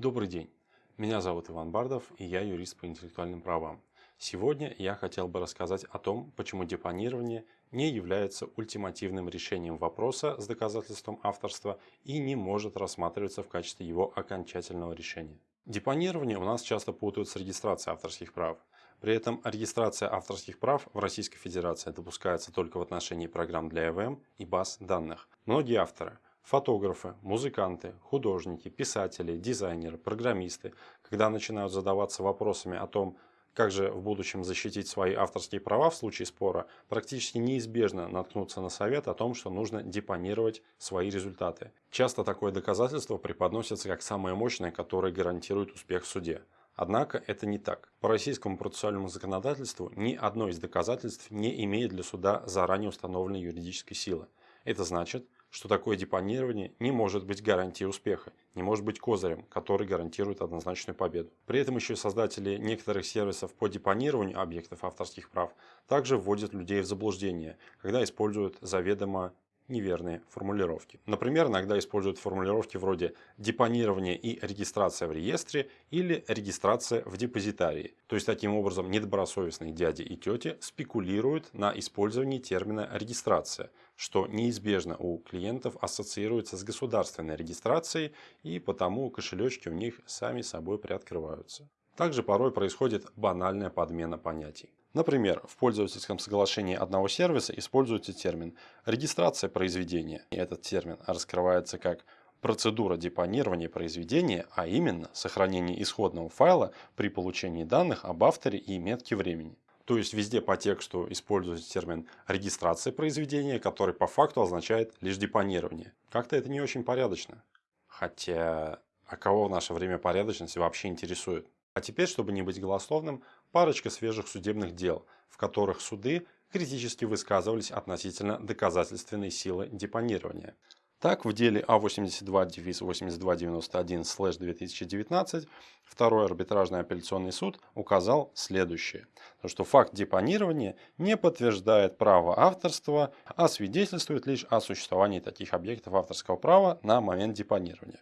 Добрый день, меня зовут Иван Бардов и я юрист по интеллектуальным правам. Сегодня я хотел бы рассказать о том, почему депонирование не является ультимативным решением вопроса с доказательством авторства и не может рассматриваться в качестве его окончательного решения. Депонирование у нас часто путают с регистрацией авторских прав. При этом регистрация авторских прав в Российской Федерации допускается только в отношении программ для ЭВМ и баз данных. Многие авторы – Фотографы, музыканты, художники, писатели, дизайнеры, программисты, когда начинают задаваться вопросами о том, как же в будущем защитить свои авторские права в случае спора, практически неизбежно наткнуться на совет о том, что нужно депонировать свои результаты. Часто такое доказательство преподносится как самое мощное, которое гарантирует успех в суде. Однако это не так. По российскому процессуальному законодательству ни одно из доказательств не имеет для суда заранее установленной юридической силы. Это значит, что такое депонирование не может быть гарантией успеха, не может быть козырем, который гарантирует однозначную победу. При этом еще создатели некоторых сервисов по депонированию объектов авторских прав также вводят людей в заблуждение, когда используют заведомо неверные формулировки. Например, иногда используют формулировки вроде депонирование и регистрация в реестре или регистрация в депозитарии. То есть таким образом недобросовестные дяди и тети спекулируют на использовании термина регистрация, что неизбежно у клиентов ассоциируется с государственной регистрацией и потому кошелечки у них сами собой приоткрываются. Также порой происходит банальная подмена понятий. Например, в пользовательском соглашении одного сервиса используется термин «регистрация произведения». И этот термин раскрывается как процедура депонирования произведения, а именно сохранение исходного файла при получении данных об авторе и метке времени. То есть везде по тексту используется термин регистрация произведения, который по факту означает лишь депонирование. Как-то это не очень порядочно. Хотя, а кого в наше время порядочность вообще интересует? А теперь, чтобы не быть голословным, парочка свежих судебных дел, в которых суды критически высказывались относительно доказательственной силы депонирования. Так, в деле А82-8291-2019 второй арбитражный апелляционный суд указал следующее, что факт депонирования не подтверждает право авторства, а свидетельствует лишь о существовании таких объектов авторского права на момент депонирования.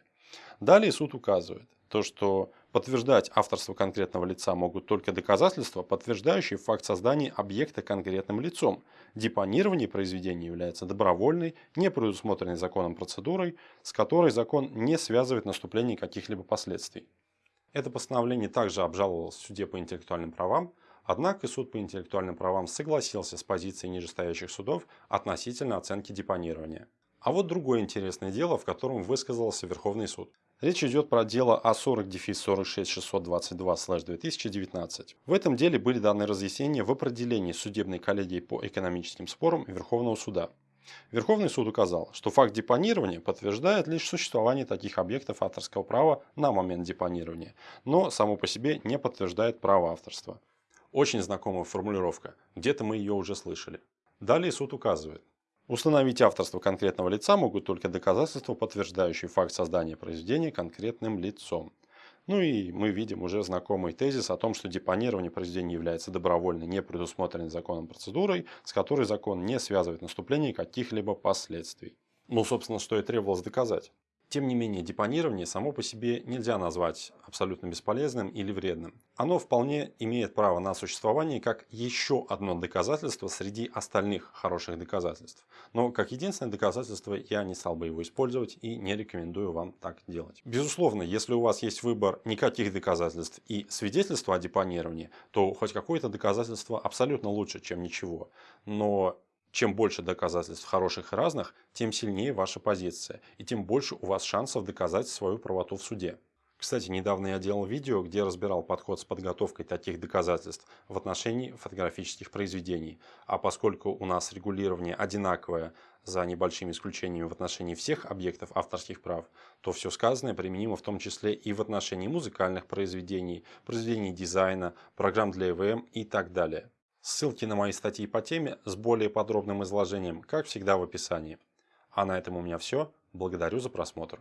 Далее суд указывает, то, что подтверждать авторство конкретного лица могут только доказательства, подтверждающие факт создания объекта конкретным лицом. Депонирование произведения является добровольной, не предусмотренной законом процедурой, с которой закон не связывает наступление каких-либо последствий. Это постановление также обжаловалось в суде по интеллектуальным правам, однако суд по интеллектуальным правам согласился с позицией нижестоящих судов относительно оценки депонирования. А вот другое интересное дело, в котором высказался Верховный суд. Речь идет про дело А40-46622-2019. В этом деле были даны разъяснения в определении судебной коллегии по экономическим спорам Верховного суда. Верховный суд указал, что факт депонирования подтверждает лишь существование таких объектов авторского права на момент депонирования, но само по себе не подтверждает право авторства. Очень знакомая формулировка, где-то мы ее уже слышали. Далее суд указывает, Установить авторство конкретного лица могут только доказательства, подтверждающие факт создания произведения конкретным лицом. Ну и мы видим уже знакомый тезис о том, что депонирование произведения является добровольной, не предусмотренной законом процедурой, с которой закон не связывает наступление каких-либо последствий. Ну, собственно, что и требовалось доказать. Тем не менее, депонирование само по себе нельзя назвать абсолютно бесполезным или вредным. Оно вполне имеет право на существование как еще одно доказательство среди остальных хороших доказательств. Но как единственное доказательство я не стал бы его использовать и не рекомендую вам так делать. Безусловно, если у вас есть выбор никаких доказательств и свидетельства о депонировании, то хоть какое-то доказательство абсолютно лучше, чем ничего. Но чем больше доказательств хороших и разных, тем сильнее ваша позиция, и тем больше у вас шансов доказать свою правоту в суде. Кстати, недавно я делал видео, где разбирал подход с подготовкой таких доказательств в отношении фотографических произведений. А поскольку у нас регулирование одинаковое, за небольшими исключениями в отношении всех объектов авторских прав, то все сказанное применимо в том числе и в отношении музыкальных произведений, произведений дизайна, программ для ЭВМ и так далее. Ссылки на мои статьи по теме с более подробным изложением, как всегда в описании. А на этом у меня все. Благодарю за просмотр.